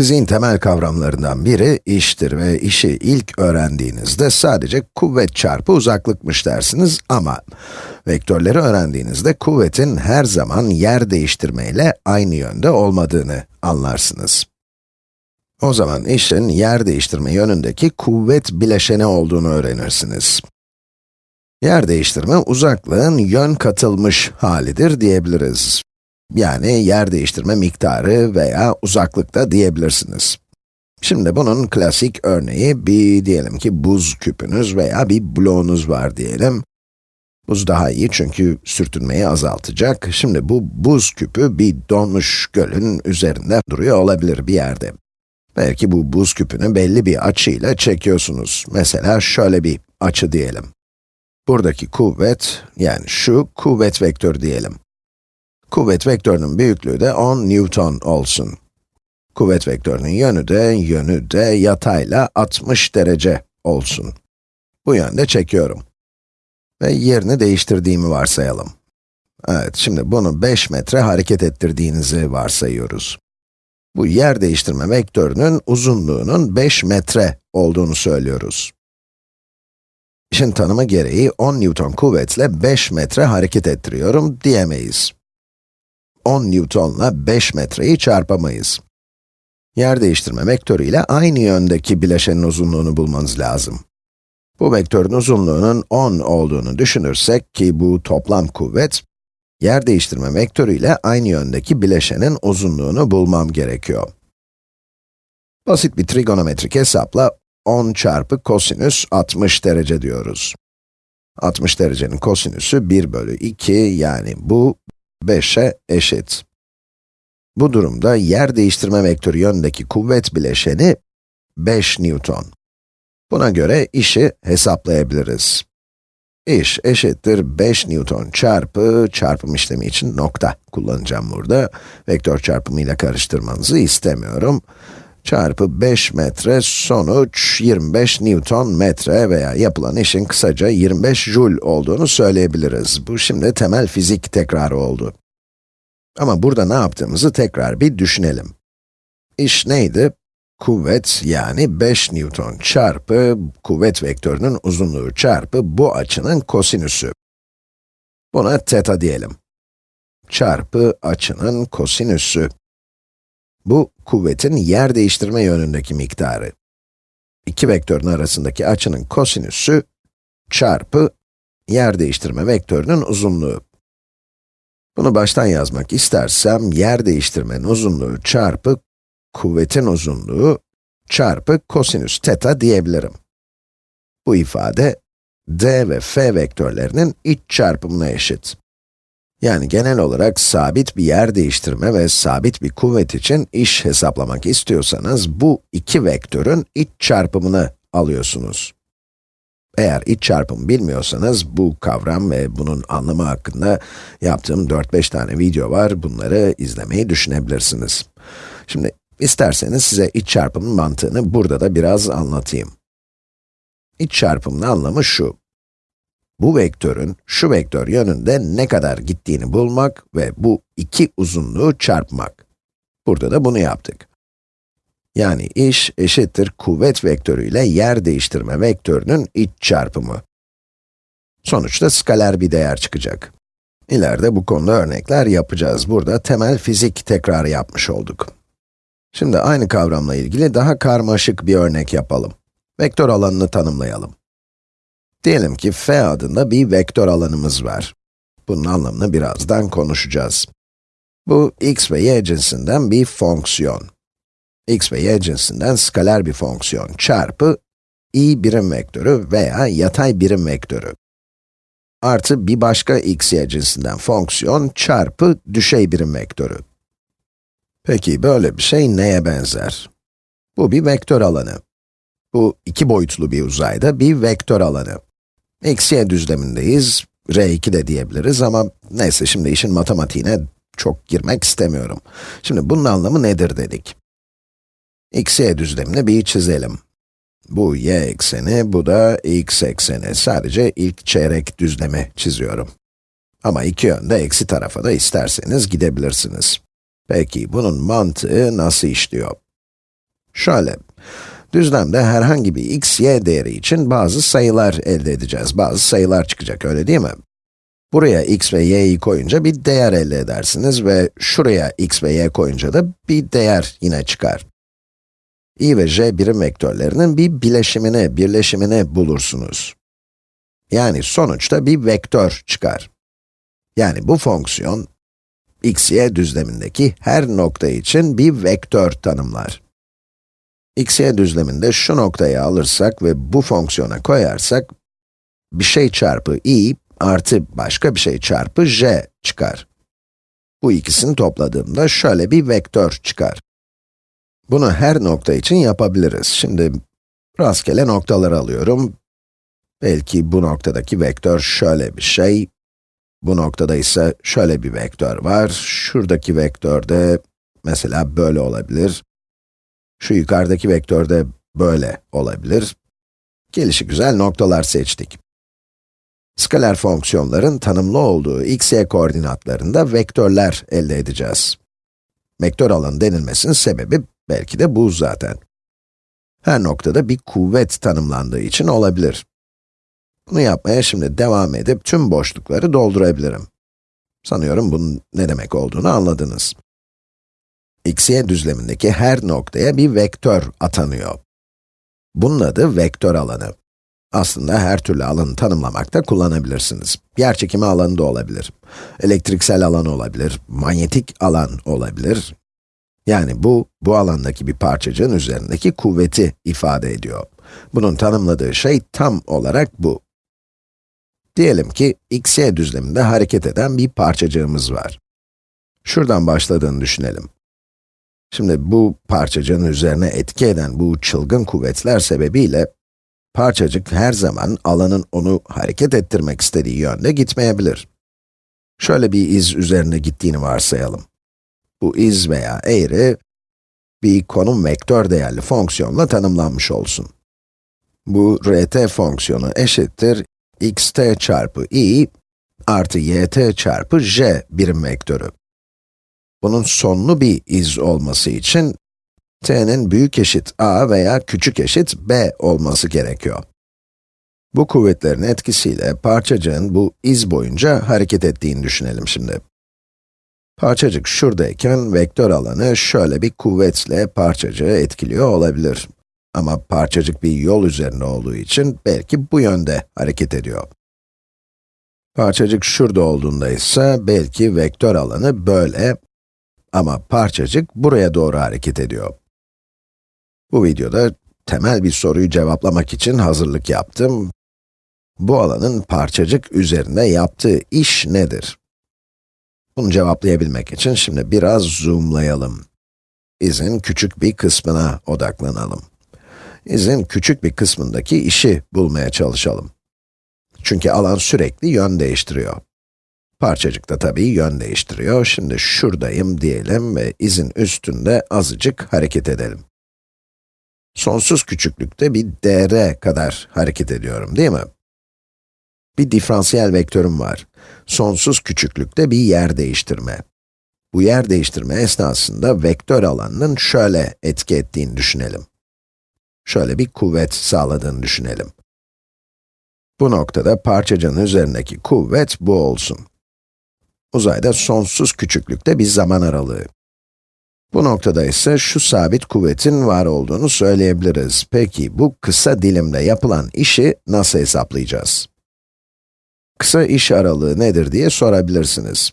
Fiziğin temel kavramlarından biri iştir ve işi ilk öğrendiğinizde sadece kuvvet çarpı uzaklıkmış dersiniz ama vektörleri öğrendiğinizde kuvvetin her zaman yer değiştirmeyle aynı yönde olmadığını anlarsınız. O zaman işin yer değiştirme yönündeki kuvvet bileşeni olduğunu öğrenirsiniz. Yer değiştirme uzaklığın yön katılmış halidir diyebiliriz. Yani yer değiştirme miktarı veya uzaklıkta diyebilirsiniz. Şimdi bunun klasik örneği bir diyelim ki buz küpünüz veya bir bloğunuz var diyelim. Buz daha iyi çünkü sürtünmeyi azaltacak. Şimdi bu buz küpü bir donmuş gölün üzerinde duruyor olabilir bir yerde. Belki bu buz küpünü belli bir açıyla çekiyorsunuz. Mesela şöyle bir açı diyelim. Buradaki kuvvet, yani şu kuvvet vektörü diyelim. Kuvvet vektörünün büyüklüğü de 10 Newton olsun. Kuvvet vektörünün yönü de, yönü de yatayla 60 derece olsun. Bu yönde çekiyorum. Ve yerini değiştirdiğimi varsayalım. Evet, şimdi bunu 5 metre hareket ettirdiğinizi varsayıyoruz. Bu yer değiştirme vektörünün uzunluğunun 5 metre olduğunu söylüyoruz. İşin tanımı gereği 10 Newton kuvvetle 5 metre hareket ettiriyorum diyemeyiz. 10 Newton'la 5 metreyi çarpamayız. Yer değiştirme vektörü ile aynı yöndeki bileşenin uzunluğunu bulmanız lazım. Bu vektörün uzunluğunun 10 olduğunu düşünürsek ki bu toplam kuvvet, yer değiştirme vektörü ile aynı yöndeki bileşenin uzunluğunu bulmam gerekiyor. Basit bir trigonometrik hesapla 10 çarpı kosinüs 60 derece diyoruz. 60 derecenin kosinüsü 1 bölü 2 yani bu 5'e eşit. Bu durumda yer değiştirme vektörü yönündeki kuvvet bileşeni 5 Newton. Buna göre işi hesaplayabiliriz. İş eşittir 5 Newton çarpı, çarpım işlemi için nokta kullanacağım burada. Vektör çarpımıyla karıştırmanızı istemiyorum. Çarpı 5 metre, sonuç 25 Newton metre veya yapılan işin kısaca 25 Joule olduğunu söyleyebiliriz. Bu şimdi temel fizik tekrarı oldu. Ama burada ne yaptığımızı tekrar bir düşünelim. İş neydi? Kuvvet yani 5 Newton çarpı kuvvet vektörünün uzunluğu çarpı bu açının kosinüsü. Buna teta diyelim. Çarpı açının kosinüsü. Bu, kuvvetin yer değiştirme yönündeki miktarı. İki vektörün arasındaki açının kosinüsü çarpı yer değiştirme vektörünün uzunluğu. Bunu baştan yazmak istersem, yer değiştirmenin uzunluğu çarpı kuvvetin uzunluğu çarpı kosinüs teta diyebilirim. Bu ifade, d ve f vektörlerinin iç çarpımına eşit. Yani genel olarak sabit bir yer değiştirme ve sabit bir kuvvet için iş hesaplamak istiyorsanız, bu iki vektörün iç çarpımını alıyorsunuz. Eğer iç çarpım bilmiyorsanız, bu kavram ve bunun anlamı hakkında yaptığım 4-5 tane video var, bunları izlemeyi düşünebilirsiniz. Şimdi, isterseniz size iç çarpımın mantığını burada da biraz anlatayım. İç çarpımın anlamı şu, bu vektörün şu vektör yönünde ne kadar gittiğini bulmak ve bu iki uzunluğu çarpmak. Burada da bunu yaptık. Yani iş eşittir kuvvet vektörü ile yer değiştirme vektörünün iç çarpımı. Sonuçta skaler bir değer çıkacak. İleride bu konuda örnekler yapacağız. Burada temel fizik tekrarı yapmış olduk. Şimdi aynı kavramla ilgili daha karmaşık bir örnek yapalım. Vektör alanını tanımlayalım. Diyelim ki f adında bir vektör alanımız var. Bunun anlamını birazdan konuşacağız. Bu x ve y cinsinden bir fonksiyon. x ve y cinsinden skaler bir fonksiyon çarpı i birim vektörü veya yatay birim vektörü. Artı bir başka x, y cinsinden fonksiyon çarpı düşey birim vektörü. Peki böyle bir şey neye benzer? Bu bir vektör alanı. Bu iki boyutlu bir uzayda bir vektör alanı. Eksi y düzlemindeyiz, R2 de diyebiliriz ama neyse şimdi işin matematiğine çok girmek istemiyorum. Şimdi bunun anlamı nedir dedik. x, y düzlemini bir çizelim. Bu y ekseni, bu da x ekseni. Sadece ilk çeyrek düzlemi çiziyorum. Ama iki yönde eksi tarafa da isterseniz gidebilirsiniz. Peki bunun mantığı nasıl işliyor? Şöyle, düzlemde herhangi bir x, y değeri için bazı sayılar elde edeceğiz. Bazı sayılar çıkacak, öyle değil mi? Buraya x ve y'yi koyunca bir değer elde edersiniz ve şuraya x ve y koyunca da bir değer yine çıkar. i ve j birim vektörlerinin bir bileşimini, birleşimini bulursunuz. Yani sonuçta bir vektör çıkar. Yani bu fonksiyon, x, y düzlemindeki her nokta için bir vektör tanımlar. X, y düzleminde şu noktayı alırsak ve bu fonksiyona koyarsak, bir şey çarpı i artı başka bir şey çarpı j çıkar. Bu ikisini topladığımda şöyle bir vektör çıkar. Bunu her nokta için yapabiliriz. Şimdi rastgele noktaları alıyorum. Belki bu noktadaki vektör şöyle bir şey. Bu noktada ise şöyle bir vektör var. Şuradaki vektör de mesela böyle olabilir. Şu yukarıdaki vektör de böyle olabilir. Gelişi güzel noktalar seçtik. Skaler fonksiyonların tanımlı olduğu x, y koordinatlarında vektörler elde edeceğiz. Vektör alanı denilmesinin sebebi belki de bu zaten. Her noktada bir kuvvet tanımlandığı için olabilir. Bunu yapmaya şimdi devam edip tüm boşlukları doldurabilirim. Sanıyorum bunun ne demek olduğunu anladınız. X, y düzlemindeki her noktaya bir vektör atanıyor. Bunun adı vektör alanı. Aslında her türlü alanı tanımlamakta kullanabilirsiniz. Yerçekimi alanı da olabilir. Elektriksel alan olabilir, manyetik alan olabilir. Yani bu, bu alandaki bir parçacığın üzerindeki kuvveti ifade ediyor. Bunun tanımladığı şey tam olarak bu. Diyelim ki, x, y düzleminde hareket eden bir parçacığımız var. Şuradan başladığını düşünelim. Şimdi bu parçacığın üzerine etki eden bu çılgın kuvvetler sebebiyle, parçacık her zaman alanın onu hareket ettirmek istediği yönde gitmeyebilir. Şöyle bir iz üzerinde gittiğini varsayalım. Bu iz veya eğri, bir konum vektör değerli fonksiyonla tanımlanmış olsun. Bu rt fonksiyonu eşittir xt çarpı i artı yt çarpı j birim vektörü. Bunun sonlu bir iz olması için t'nin büyük eşit a veya küçük eşit b olması gerekiyor. Bu kuvvetlerin etkisiyle parçacığın bu iz boyunca hareket ettiğini düşünelim şimdi. Parçacık şuradayken vektör alanı şöyle bir kuvvetle parçacığı etkiliyor olabilir. Ama parçacık bir yol üzerinde olduğu için belki bu yönde hareket ediyor. Parçacık şurada olduğunda ise belki vektör alanı böyle ama parçacık buraya doğru hareket ediyor. Bu videoda temel bir soruyu cevaplamak için hazırlık yaptım. Bu alanın parçacık üzerinde yaptığı iş nedir? Bunu cevaplayabilmek için şimdi biraz zoomlayalım. İzin küçük bir kısmına odaklanalım. İzin küçük bir kısmındaki işi bulmaya çalışalım. Çünkü alan sürekli yön değiştiriyor. Parçacık da tabii yön değiştiriyor. Şimdi şuradayım diyelim ve izin üstünde azıcık hareket edelim. Sonsuz küçüklükte bir dr kadar hareket ediyorum, değil mi? Bir diferansiyel vektörüm var. Sonsuz küçüklükte bir yer değiştirme. Bu yer değiştirme esnasında vektör alanının şöyle etki ettiğini düşünelim. Şöyle bir kuvvet sağladığını düşünelim. Bu noktada parçacığın üzerindeki kuvvet bu olsun. Uzayda sonsuz küçüklükte bir zaman aralığı. Bu noktada ise şu sabit kuvvetin var olduğunu söyleyebiliriz. Peki bu kısa dilimde yapılan işi nasıl hesaplayacağız? Kısa iş aralığı nedir diye sorabilirsiniz.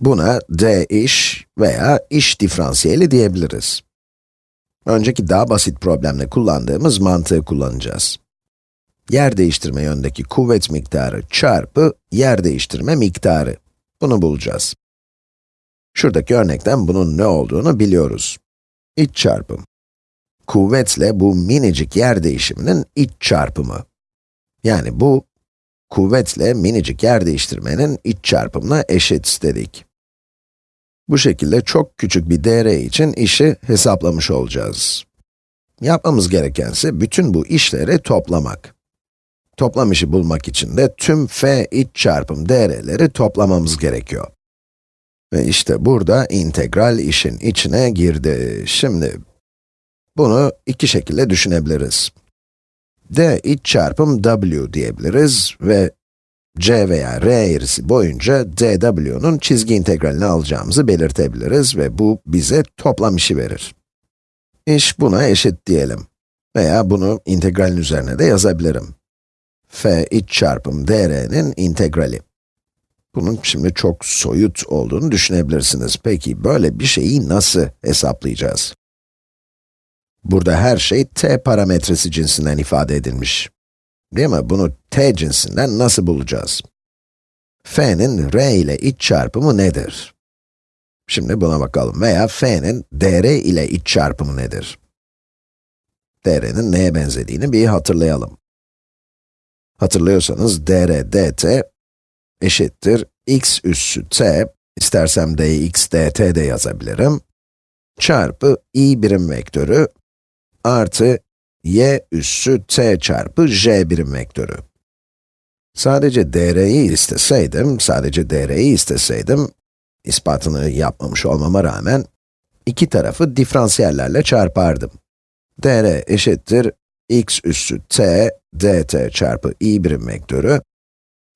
Buna d iş veya iş diferansiyeli diyebiliriz. Önceki daha basit problemde kullandığımız mantığı kullanacağız. Yer değiştirme yöndeki kuvvet miktarı çarpı yer değiştirme miktarı. Bunu bulacağız. Şuradaki örnekten bunun ne olduğunu biliyoruz. İç çarpım. Kuvvetle bu minicik yer değişiminin iç çarpımı. Yani bu, kuvvetle minicik yer değiştirmenin iç çarpımına eşit dedik. Bu şekilde çok küçük bir dr için işi hesaplamış olacağız. Yapmamız gerekense bütün bu işleri toplamak. Toplam işi bulmak için de tüm f iç çarpım dr'leri toplamamız gerekiyor. Ve işte burada integral işin içine girdi. Şimdi, Bunu iki şekilde düşünebiliriz. d iç çarpım w diyebiliriz ve c veya r eğrisi boyunca dw'nun çizgi integralini alacağımızı belirtebiliriz ve bu bize toplam işi verir. İş buna eşit diyelim. Veya bunu integralin üzerine de yazabilirim. F iç çarpım dr'nin integrali. Bunun şimdi çok soyut olduğunu düşünebilirsiniz. Peki böyle bir şeyi nasıl hesaplayacağız? Burada her şey t parametresi cinsinden ifade edilmiş. Değil mi? Bunu t cinsinden nasıl bulacağız? f'nin r ile iç çarpımı nedir? Şimdi buna bakalım. Veya f'nin dr ile iç çarpımı nedir? dr'nin neye benzediğini bir hatırlayalım. Hatırlıyorsanız dr dt eşittir x üssü t, istersem dx dt de yazabilirim, çarpı i birim vektörü artı y üssü t çarpı j birim vektörü. Sadece dr'yi isteseydim, sadece dr'yi isteseydim, ispatını yapmamış olmama rağmen, iki tarafı diferansiyellerle çarpardım. dr eşittir x üssü t dt çarpı i birim vektörü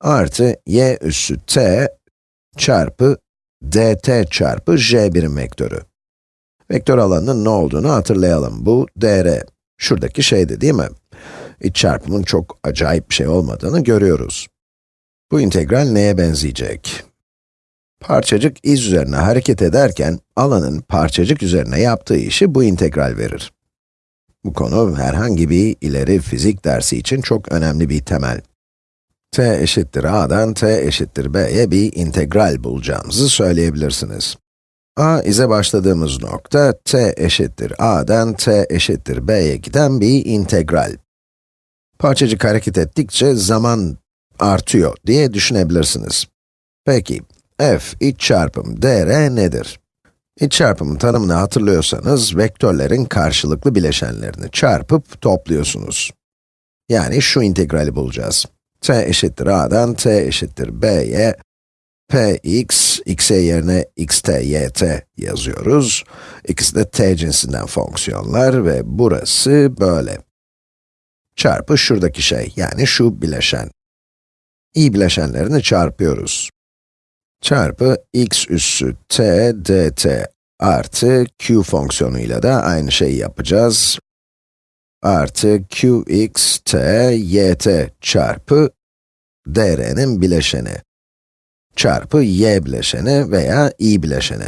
artı y üssü t çarpı dt çarpı j birim vektörü. Vektör alanının ne olduğunu hatırlayalım. Bu dr. Şuradaki şeydi değil mi? İç çarpımın çok acayip bir şey olmadığını görüyoruz. Bu integral neye benzeyecek? Parçacık iz üzerine hareket ederken, alanın parçacık üzerine yaptığı işi bu integral verir. Bu konu herhangi bir ileri fizik dersi için çok önemli bir temel t eşittir a'dan t eşittir b'ye bir integral bulacağımızı söyleyebilirsiniz. a ize başladığımız nokta, t eşittir a'dan t eşittir b'ye giden bir integral. Parçacık hareket ettikçe zaman artıyor diye düşünebilirsiniz. Peki, f iç çarpım dr nedir? İç çarpımın tanımını hatırlıyorsanız, vektörlerin karşılıklı bileşenlerini çarpıp topluyorsunuz. Yani şu integrali bulacağız t eşittir a'dan t eşittir b'ye px, x'e yerine xt, yt yazıyoruz. İkisi de t cinsinden fonksiyonlar ve burası böyle. Çarpı şuradaki şey, yani şu bileşen. i bileşenlerini çarpıyoruz. Çarpı x üssü t dt artı q fonksiyonuyla da aynı şeyi yapacağız artı qx t yt çarpı dr'nin bileşeni çarpı y bileşeni veya i bileşeni.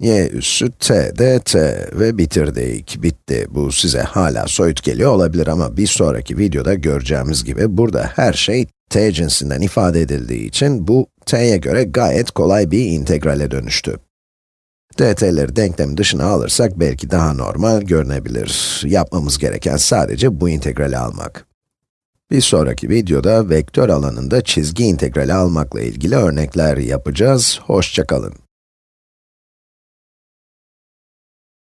y üssü t dt ve bitirdik, bitti. Bu size hala soyut geliyor olabilir ama bir sonraki videoda göreceğimiz gibi burada her şey t cinsinden ifade edildiği için bu t'ye göre gayet kolay bir integrale dönüştü dt'leri denklem dışına alırsak belki daha normal görünebilir. Yapmamız gereken sadece bu integrali almak. Bir sonraki videoda vektör alanında çizgi integrali almakla ilgili örnekler yapacağız. Hoşçakalın.